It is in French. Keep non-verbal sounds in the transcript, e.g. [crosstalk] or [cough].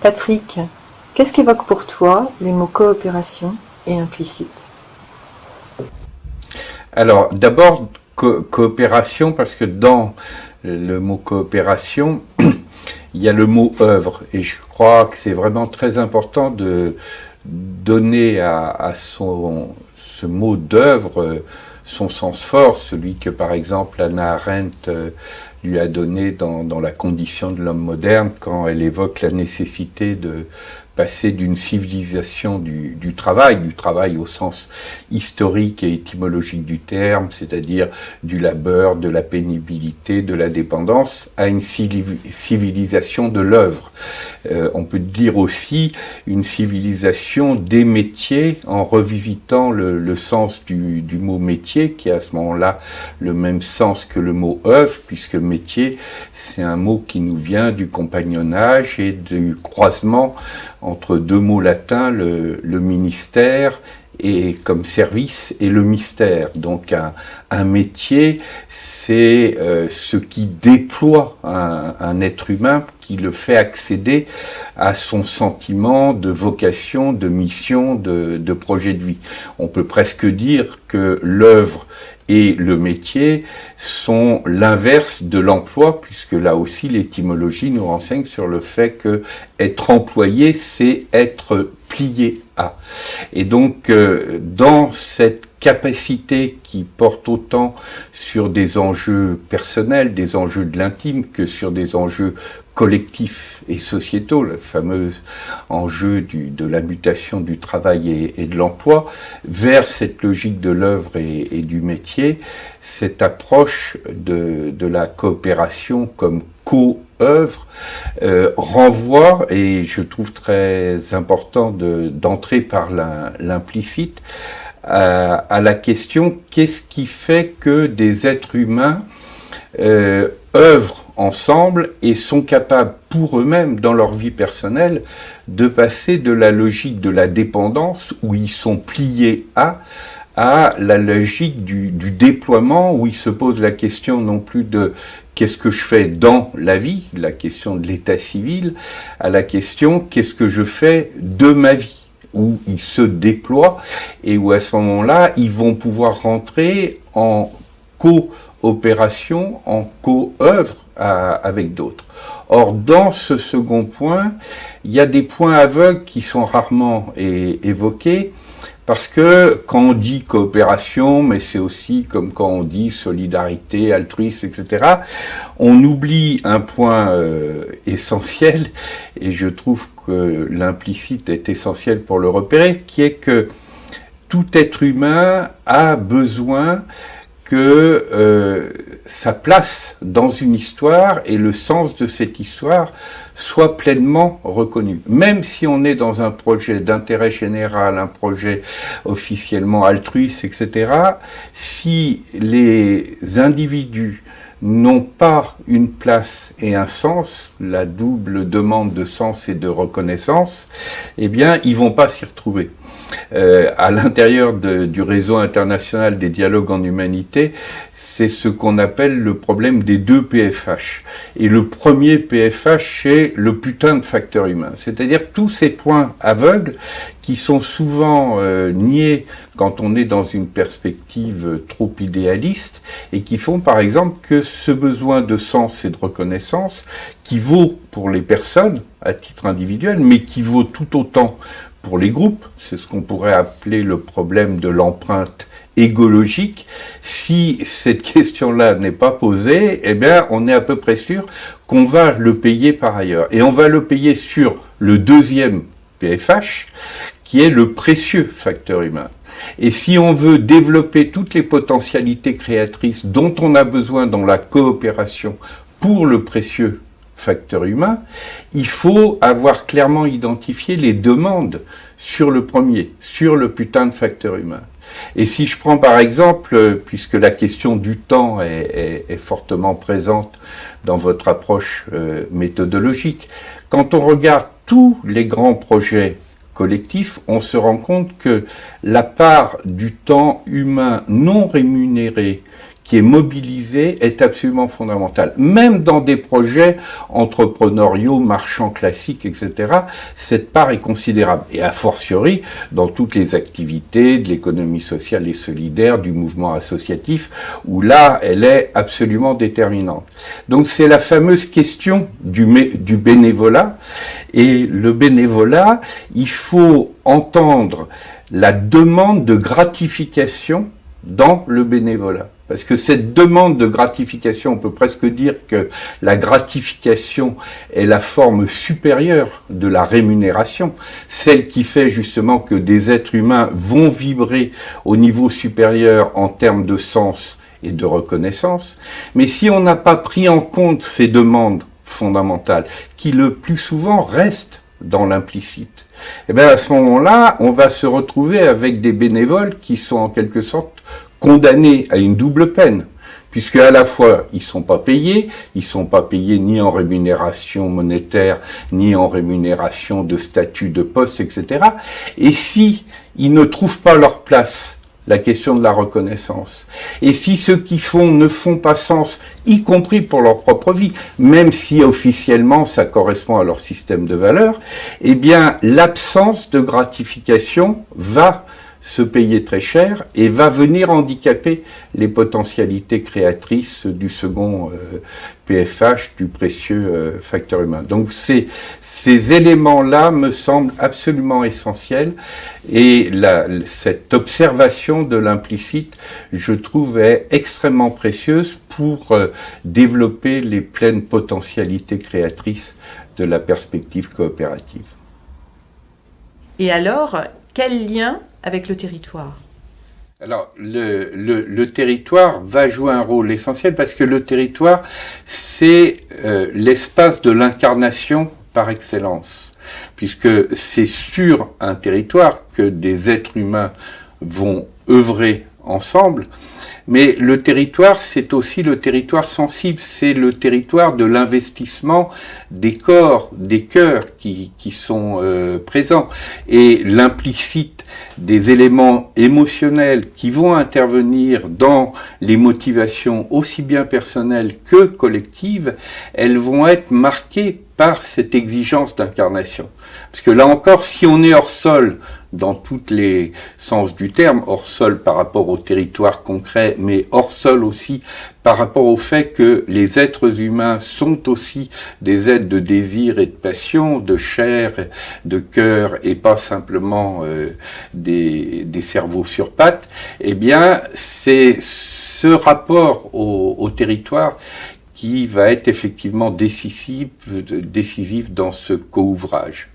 Patrick, qu'est-ce qu'évoquent pour toi les mots coopération et implicite? Alors, d'abord, coopération, parce que dans le mot coopération, [clears throat] il y a le mot œuvre, et je crois que c'est vraiment très important de donner à, son, ce mot d'œuvre son sens fort, celui que par exemple Anna Arendt euh, lui a donné dans, dans la condition de l'homme moderne quand elle évoque la nécessité de passer d'une civilisation du, travail, du travail au sens historique et étymologique du terme, c'est-à-dire du labeur, de la pénibilité, de la dépendance, à une civilisation de l'œuvre. Euh, on peut dire aussi une civilisation des métiers en revisitant le, sens du, du, mot métier, qui a à ce moment-là le même sens que le mot œuvre, puisque métier, c'est un mot qui nous vient du compagnonnage et du croisement entre deux mots latins, le, ministère et comme service et le mystère. Donc un, métier, c'est euh, ce qui déploie un, être humain, qui le fait accéder à son sentiment de vocation, de mission, de, de projet de vie. On peut presque dire que l'œuvre et le métier sont l'inverse de l'emploi, puisque là aussi l'étymologie nous renseigne sur le fait que être employé, c'est être plié à. Et donc, euh, dans cette capacité qui porte autant sur des enjeux personnels, des enjeux de l'intime, que sur des enjeux collectifs et sociétaux, le fameux enjeu de la mutation du travail et, de l'emploi, vers cette logique de l'œuvre et, du métier, cette approche de, la coopération comme co-œuvre euh, renvoie, et je trouve très important d'entrer par l'implicite, à, à, la question qu'est-ce qui fait que des êtres humains euh, œuvrent ensemble et sont capables pour eux-mêmes, dans leur vie personnelle, de passer de la logique de la dépendance, où ils sont pliés à, à la logique du, du déploiement, où ils se posent la question non plus de qu'est-ce que je fais dans la vie, la question de l'état civil, à la question qu'est-ce que je fais de ma vie où ils se déploient et où à ce moment-là, ils vont pouvoir rentrer en coopération, en co-œuvre avec d'autres. Or, dans ce second point, il y a des points aveugles qui sont rarement évoqués, parce que quand on dit coopération, mais c'est aussi comme quand on dit solidarité, altruisme, etc., on oublie un point euh, essentiel, et je trouve que l'implicite est essentiel pour le repérer, qui est que tout être humain a besoin que euh, sa place dans une histoire et le sens de cette histoire soit pleinement reconnu. Même si on est dans un projet d'intérêt général, un projet officiellement altruiste, etc., si les individus n'ont pas une place et un sens, la double demande de sens et de reconnaissance, eh bien, ils vont pas s'y retrouver. Euh, à l'intérieur du réseau international des dialogues en humanité, c'est ce qu'on appelle le problème des deux PFH. Et le premier PFH, c'est le putain de facteur humain. C'est-à-dire tous ces points aveugles qui sont souvent euh, niés quand on est dans une perspective trop idéaliste et qui font par exemple que ce besoin de sens et de reconnaissance qui vaut pour les personnes à titre individuel, mais qui vaut tout autant pour les groupes, c'est ce qu'on pourrait appeler le problème de l'empreinte égologique. Si cette question-là n'est pas posée, eh bien, on est à peu près sûr qu'on va le payer par ailleurs. Et on va le payer sur le deuxième PFH, qui est le précieux facteur humain. Et si on veut développer toutes les potentialités créatrices dont on a besoin dans la coopération pour le précieux facteur humain, il faut avoir clairement identifié les demandes sur le premier, sur le putain de facteur humain. Et si je prends par exemple, puisque la question du temps est, fortement présente dans votre approche euh, méthodologique, quand on regarde tous les grands projets collectifs, on se rend compte que la part du temps humain non rémunéré qui est mobilisée est absolument fondamentale. Même dans des projets entrepreneuriaux, marchands classiques, etc., cette part est considérable. Et a fortiori, dans toutes les activités de l'économie sociale et solidaire, du mouvement associatif, où là, elle est absolument déterminante. Donc c'est la fameuse question du, du bénévolat. Et le bénévolat, il faut entendre la demande de gratification dans le bénévolat. Parce que cette demande de gratification, on peut presque dire que la gratification est la forme supérieure de la rémunération, celle qui fait justement que des êtres humains vont vibrer au niveau supérieur en termes de sens et de reconnaissance. Mais si on n'a pas pris en compte ces demandes fondamentales, qui le plus souvent restent dans l'implicite, et eh bien à ce moment-là, on va se retrouver avec des bénévoles qui sont en quelque sorte condamnés à une double peine, puisque à la fois ils sont pas payés, ils sont pas payés ni en rémunération monétaire, ni en rémunération de statut de poste, etc. Et si ils ne trouvent pas leur place la question de la reconnaissance. Et si ceux qui font ne font pas sens, y compris pour leur propre vie, même si officiellement ça correspond à leur système de valeurs, eh bien l'absence de gratification va se payer très cher et va venir handicaper les potentialités créatrices du second PFH, euh, du précieux euh, facteur humain. Donc ces, ces éléments-là me semblent absolument essentiels et cette observation de l'implicite, je trouve, est extrêmement précieuse pour euh, développer les pleines potentialités créatrices de la perspective coopérative. Et alors, quel lien avec le territoire. Alors, le, territoire va jouer un rôle essentiel parce que le territoire, c'est euh, l'espace de l'incarnation par excellence, puisque c'est sur un territoire que des êtres humains vont œuvrer ensemble, mais le territoire, c'est aussi le territoire sensible, c'est le territoire de l'investissement des corps, des cœurs qui, qui sont euh, présents. Et l'implicite des éléments émotionnels qui vont intervenir dans les motivations aussi bien personnelles que collectives, elles vont être marquées par cette exigence d'incarnation. Parce que là encore, si on est hors sol, dans tous les sens du terme, hors sol par rapport au territoire concret, mais hors sol aussi par rapport au fait que les êtres humains sont aussi des êtres de désir et de passion, de chair, de cœur, et pas simplement euh, des, cerveaux sur pattes, eh bien, c'est ce rapport au, au territoire qui va être effectivement décisif, décisif dans ce co-ouvrage.